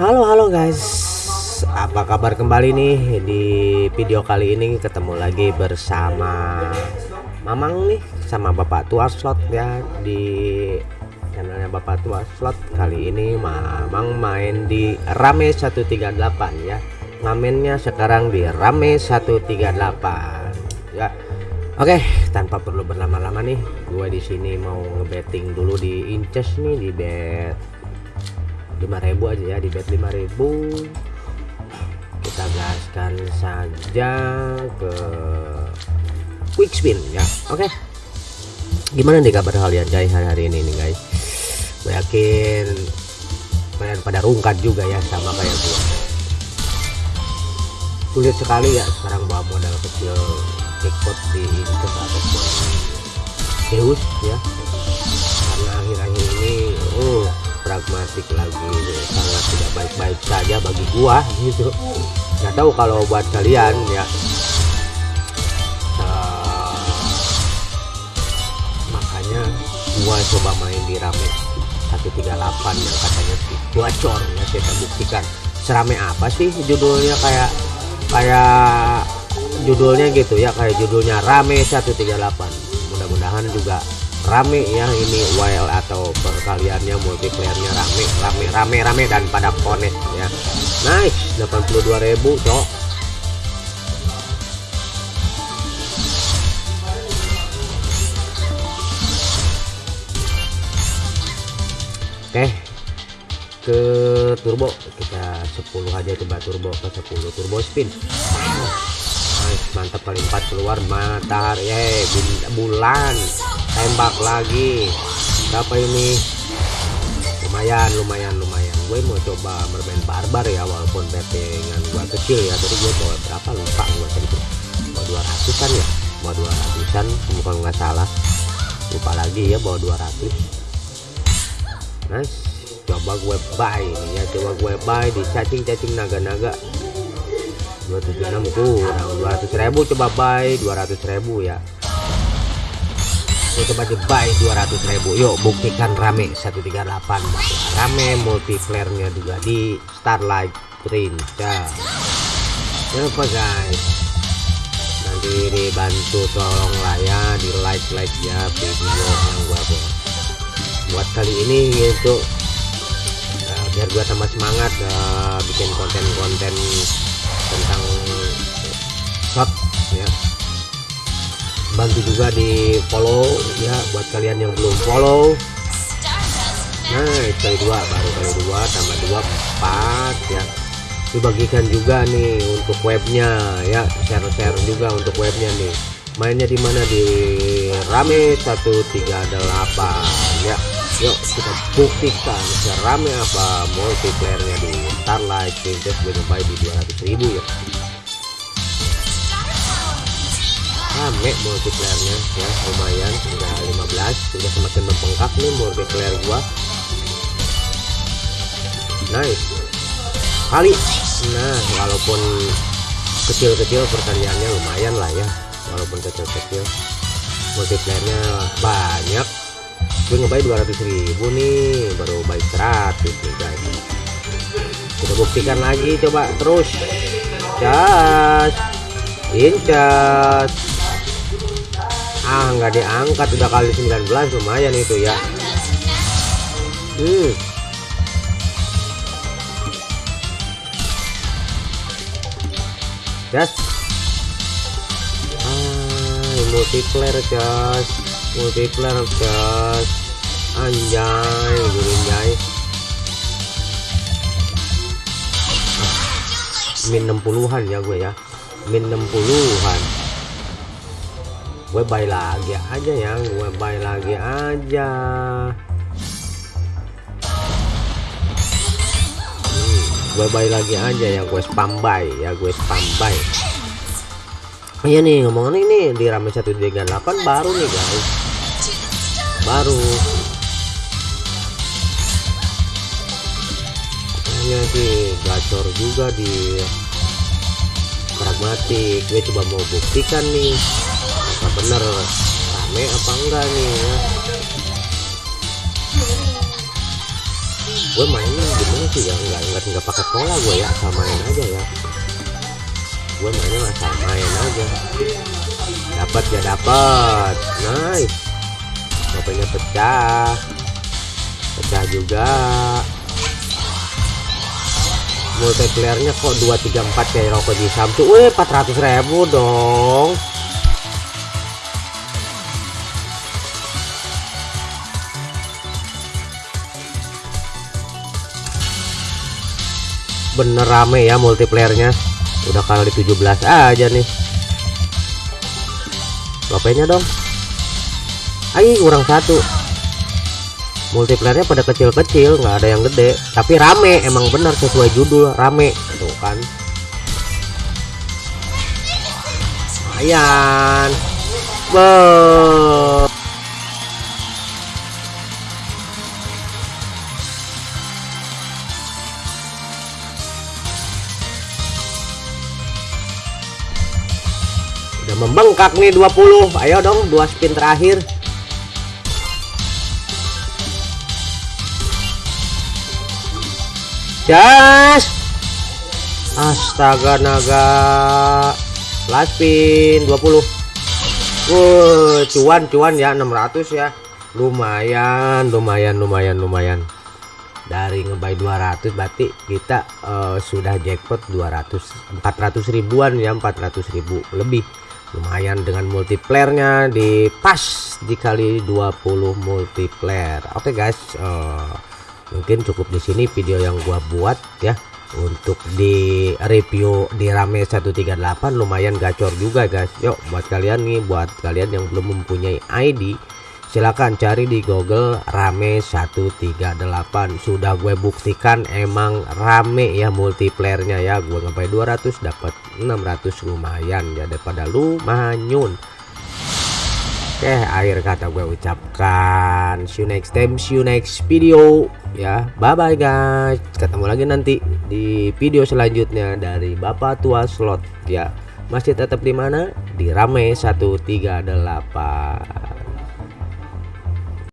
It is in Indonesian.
Halo halo guys. Apa kabar kembali nih? Di video kali ini ketemu lagi bersama Mamang nih Sama Bapak Tua Slot ya Di channelnya Bapak Tua Slot. Kali ini Mamang main di Rame 138 ya. Ngamennya sekarang di Rame 138 Ya. Oke, tanpa perlu berlama-lama nih, gue di sini mau ngebetting dulu di Inches nih di bet 5000 aja ya di bet 5000 kita gaskan saja ke quick spin ya oke? Okay. gimana nih kabar kalian guys hari-hari ini nih guys? Gue yakin kalian pada rungkat juga ya sama kayak gue sulit sekali ya sekarang bawa modal kecil jackpot di ataupun Zeus ya pragmatik lagi sangat tidak baik-baik saja bagi gua gitu. Nggak tahu kalau buat kalian ya. Uh, makanya gua coba main di rame 138 yang katanya bocor ya kita buktikan. Serame apa sih judulnya? Kayak kayak judulnya gitu ya kayak judulnya rame 138 mudah-mudahan juga rame ya ini WL atau perkaliannya multiplayernya rame rame rame rame dan pada connect ya. Nice 82.000 cok. Oke ke turbo. Kita 10 aja coba turbo ke 10 turbo spin. Nice mantap kali 4 keluar matahari bulan tembak lagi. Berapa ini? Lumayan lumayan lumayan. Gue mau coba bermain barbar ya walaupun bettingan gue kecil ya. Tadi gue bawa berapa lupa gue tadi bawa 200 an ya? Bawa 200 an bukan nggak salah. Lupa lagi ya bawa 200 nice. Coba gue buy ini ya coba gue buy di cacing-cacing naga-naga. 276 kurang 200 ribu. Coba buy 200 ribu ya Buy 200 ribu. Yuk buktikan rame 138 rame multiplayernya juga di Starlight Princess. Apa guys? Nanti dibantu tolong lah ya di like like ya video yang gua buat. Buat kali ini gitu uh, biar gua tambah semangat uh, bikin konten-konten tentang shot ya bantu juga di follow ya buat kalian yang belum follow. Nah kali dua baru kali dua tambah dua empat ya. Dibagikan juga nih untuk webnya ya. Share-share juga untuk webnya nih. Mainnya di mana? Di rame 138 ya. Yuk kita buktikan serame apa multiplayernya di Starlight Princess gue di 200.000 ya rame multiplayernya ya. Lumayan sudah 15 sudah semakin membengkak nih multiplayer gua. Nice. Kali. Nah walaupun kecil-kecil pertaniannya lumayan lah ya. Walaupun kecil-kecil. Multiplayernya banyak. Gue ngebayar 200 ribu nih baru bayar 100 nih guys. Kita buktikan lagi coba terus. Jas incas ah nggak diangkat. Udah kali 19 lumayan itu ya. Hmm. Jas ah multiplayer jas multiplayer jas anjay gurinjay min 60-an ya gue ya. Min 60-an gue buy lagi aja ya gue buy lagi aja. Hmm, gue buy lagi aja ya gue spam buy ya gue spam buy iya nih ngomongin ini di rame 138 baru nih guys. Baru. Katanya sih gacor juga di pragmatik gue coba mau buktikan nih bener rame apa enggak nih ya? Gue mainnya gimana sih ya? Nggak nggak nggak pakai pola gue ya? Samain aja ya. Gue mainnya nggak samain aja. Dapat ya dapat nice. Topengnya pecah. Pecah juga. Multiplayernya kok 234 kayak rokok di Samsung. Weh 400 ribu dong bener rame ya multiplayernya. Udah kali 17 aja nih. Lopenya dong. Ayo kurang satu. Multiplayernya pada kecil-kecil nggak ada yang gede. Tapi rame emang bener sesuai judul rame. Tuh kan. Lumayan. Be udah membengkak nih 20 ayo dong dua spin terakhir. Jas Astaga naga last spin 20 Wuh, cuan cuan ya 600 ya. Lumayan lumayan lumayan lumayan. Dari ngebay 200 berarti kita uh, sudah jackpot 200 400 ribuan ya 400 ribu lebih lumayan dengan multiplayernya di pas dikali 20 multiplayer. Oke okay guys uh, mungkin cukup di sini video yang gua buat ya. Untuk di review di rame 138 lumayan gacor juga guys. Yuk buat kalian nih buat kalian yang belum mempunyai ID silahkan cari di Google rame 138 sudah gue buktikan emang rame ya multiplayernya ya. Gue ngapain 200 dapat 600 lumayan ya daripada lu manyun. Oke akhir kata gue ucapkan see you next time see you next video ya. Bye bye guys. Ketemu lagi nanti di video selanjutnya dari Bapak Tua Slot ya. Masih tetap di mana? Di Rame 138